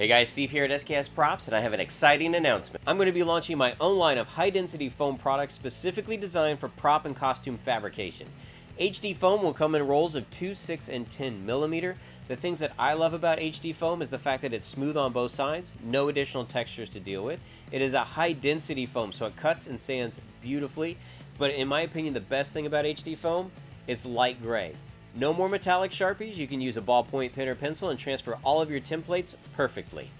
Hey guys, Steve here at SKS Props, and I have an exciting announcement. I'm going to be launching my own line of high-density foam products specifically designed for prop and costume fabrication. HD foam will come in rolls of 2, 6, and 10 millimeter. The things that I love about HD foam is the fact that it's smooth on both sides, no additional textures to deal with. It is a high density foam, so it cuts and sands beautifully. But in my opinion, the best thing about HD foam, it's light gray. No more metallic Sharpies, you can use a ballpoint pen or pencil and transfer all of your templates perfectly.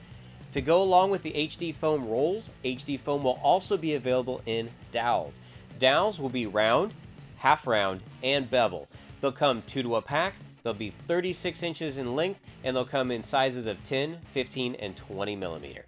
To go along with the HD foam rolls, HD foam will also be available in dowels. Dowels will be round, half round, and bevel. They'll come two to a pack, they'll be 36 inches in length, and they'll come in sizes of 10, 15, and 20 millimeter.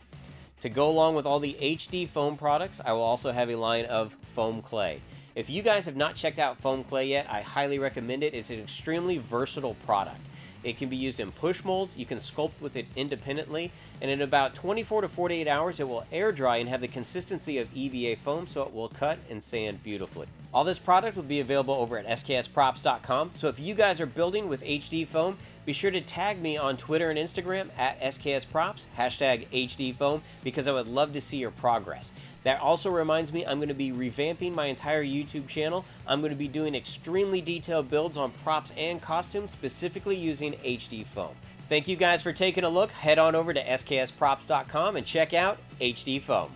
To go along with all the HD foam products, I will also have a line of foam clay. If you guys have not checked out foam clay yet, I highly recommend it. It's an extremely versatile product. It can be used in push molds, you can sculpt with it independently, and in about 24 to 48 hours it will air dry and have the consistency of EVA foam so it will cut and sand beautifully. All this product will be available over at sksprops.com, so if you guys are building with HD foam, be sure to tag me on Twitter and Instagram at sksprops, hashtag HD foam, because I would love to see your progress. That also reminds me I'm going to be revamping my entire YouTube channel. I'm going to be doing extremely detailed builds on props and costumes, specifically using HD foam. Thank you guys for taking a look. Head on over to sksprops.com and check out HD foam.